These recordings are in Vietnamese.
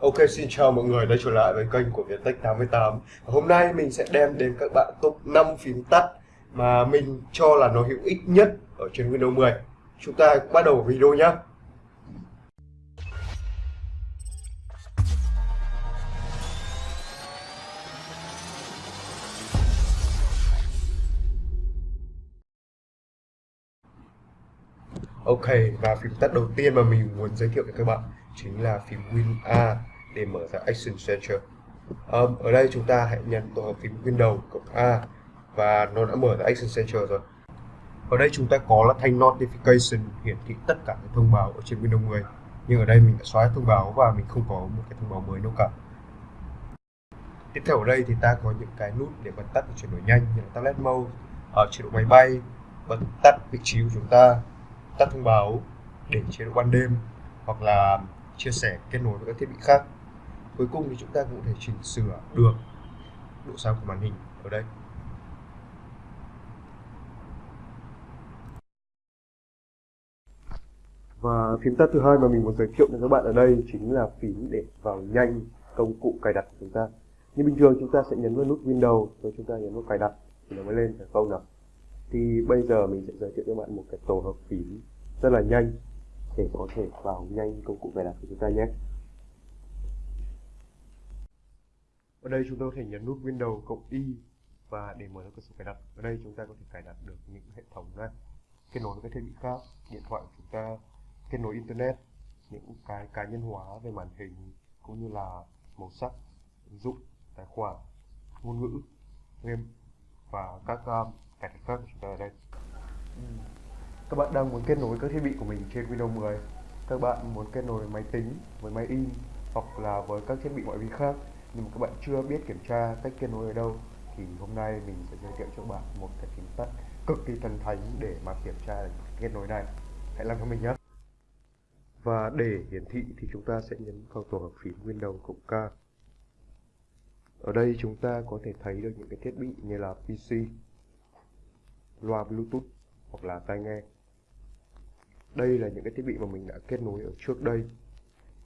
Ok, xin chào mọi người đã trở lại với kênh của Viettech 88 Hôm nay mình sẽ đem đến các bạn top 5 phím tắt mà mình cho là nó hữu ích nhất ở trên Windows 10 Chúng ta bắt đầu video nhé Ok, và phím tắt đầu tiên mà mình muốn giới thiệu với các bạn chính là phím Win A để mở ra Action Center. Um, ở đây chúng ta hãy nhấn tổ hợp phím Windows cộng A và nó đã mở ra Action Center rồi. Ở đây chúng ta có là thanh Notification hiển thị tất cả các thông báo ở trên Windows 10. Nhưng ở đây mình đã xóa thông báo và mình không có một cái thông báo mới đâu cả. Tiếp theo ở đây thì ta có những cái nút để bật tắt và chuyển đổi nhanh như là Tablet Mode, ở chế độ máy bay, bật tắt vị trí của chúng ta, tắt thông báo để chế độ ban đêm hoặc là chia sẻ, kết nối với các thiết bị khác. Cuối cùng thì chúng ta cũng thể chỉnh sửa được độ sáng của màn hình ở đây. Và phím tắt thứ hai mà mình muốn giới thiệu cho các bạn ở đây chính là phím để vào nhanh công cụ cài đặt của chúng ta. Như bình thường chúng ta sẽ nhấn vào nút Windows, rồi chúng ta nhấn vào cài đặt thì nó mới lên phải không nào. Thì bây giờ mình sẽ giới thiệu cho bạn một cái tổ hợp phím rất là nhanh để có thể vào nhanh công cụ cài đặt của chúng ta nhé. Ở đây chúng ta có thể nhấn nút Windows cộng Y và để mở ra cửa sổ cài đặt. Ở đây chúng ta có thể cài đặt được những hệ thống này. Kết nối với các thiết bị khác điện thoại của chúng ta kết nối internet những cái cá nhân hóa về màn hình cũng như là màu sắc ứng dụng tài khoản ngôn ngữ game và các um, cài đặt khác của chúng ta ở đây các bạn đang muốn kết nối các thiết bị của mình trên Windows 10 các bạn muốn kết nối máy tính với máy in hoặc là với các thiết bị ngoại vi khác. Nhưng mà các bạn chưa biết kiểm tra cách kết nối ở đâu, thì hôm nay mình sẽ giới thiệu cho bạn một cái tính tắt cực kỳ thần thánh để mà kiểm tra kết nối này. Hãy làm cho mình nhé. Và để hiển thị thì chúng ta sẽ nhấn vào tổ hợp phím Windows cộng K. Ở đây chúng ta có thể thấy được những cái thiết bị như là PC loa Bluetooth hoặc là tai nghe đây là những cái thiết bị mà mình đã kết nối ở trước đây.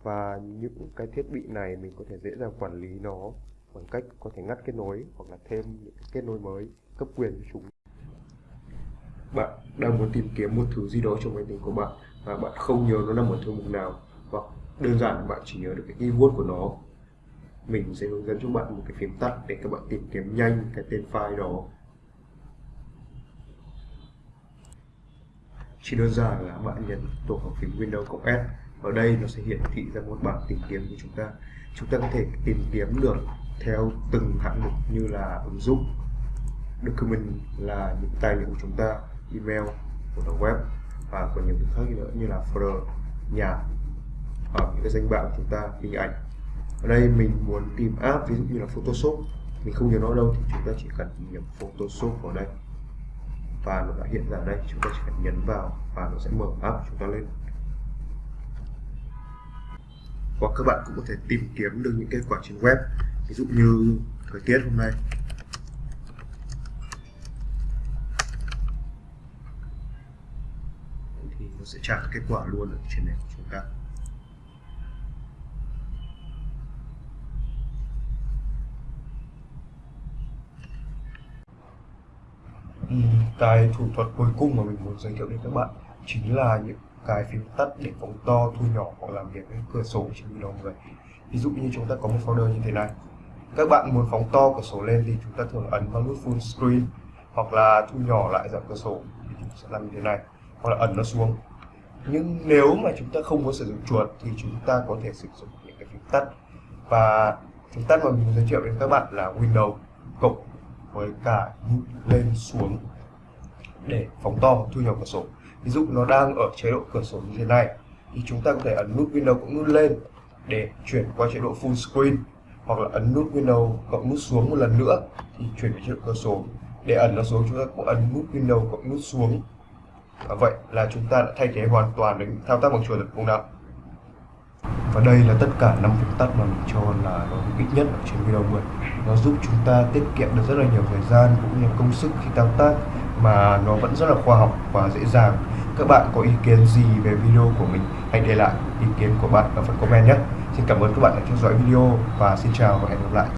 Và những cái thiết bị này mình có thể dễ dàng quản lý nó bằng cách có thể ngắt kết nối hoặc là thêm những cái kết nối mới, cấp quyền cho chúng. Bạn đang muốn tìm kiếm một thứ gì đó trong máy tính của bạn và bạn không nhớ nó nằm ở thư mục nào, hoặc đơn giản bạn chỉ nhớ được cái keyword của nó. Mình sẽ hướng dẫn cho bạn một cái phím tắt để các bạn tìm kiếm nhanh cái tên file đó. Chỉ đơn giản là bạn nhấn tổ hợp phím Windows cộng S. Ở đây nó sẽ hiển thị ra một bảng tìm kiếm của chúng ta. Chúng ta có thể tìm kiếm được theo từng hạng mục như là ứng dụng, document là những tài liệu của chúng ta, email, của đầu web, và còn nhiều thứ khác nữa như là folder, nhà ở những cái danh bạ của chúng ta, hình ảnh. Ở đây mình muốn tìm app, ví dụ như là Photoshop. Mình không nhớ nó đâu thì chúng ta chỉ cần nhập Photoshop vào đây và nó đã hiện ra đây, chúng ta chỉ cần nhấn vào và nó sẽ mở app chúng ta lên. Hoặc các bạn cũng có thể tìm kiếm được những kết quả trên web, ví dụ như thời tiết hôm nay. Thì nó sẽ trả kết quả luôn ở trên này của chúng ta. Ừ, cái thủ thuật cuối cùng mà mình muốn giới thiệu đến các bạn chính là những cái phím tắt để phóng to, thu nhỏ hoặc làm việc với cửa sổ trên Windows 10 ví dụ như chúng ta có một folder như thế này. Các bạn muốn phóng to cửa sổ lên thì chúng ta thường ấn vào nút full screen hoặc là thu nhỏ lại dạng cửa sổ thì chúng sẽ làm như thế này, hoặc là ấn nó xuống. Nhưng nếu mà chúng ta không muốn sử dụng chuột thì chúng ta có thể sử dụng những cái phím tắt. Và phím tắt mà mình giới thiệu đến các bạn là Windows cộng với cả lên xuống để phóng to hoặc thu nhỏ cửa sổ. Ví dụ nó đang ở chế độ cửa sổ như thế này, thì chúng ta có thể ấn nút Windows cộng nút lên để chuyển qua chế độ full screen, hoặc là ấn nút Windows cộng nút xuống một lần nữa, thì chuyển về chế độ cửa sổ. Để ẩn nó xuống, chúng ta cũng ấn nút Windows cộng nút xuống. Và vậy là chúng ta đã thay thế hoàn toàn được thao tác bằng chuột được không nào? Và đây là tất cả năm phím tắt mà mình cho là nó hữu ích nhất ở trên video 10 nó giúp chúng ta tiết kiệm được rất là nhiều thời gian cũng như công sức khi thao tác mà nó vẫn rất là khoa học và dễ dàng. Các bạn có ý kiến gì về video của mình, hãy để lại ý kiến của bạn ở phần comment nhé. Xin cảm ơn các bạn đã theo dõi video và xin chào và hẹn gặp lại.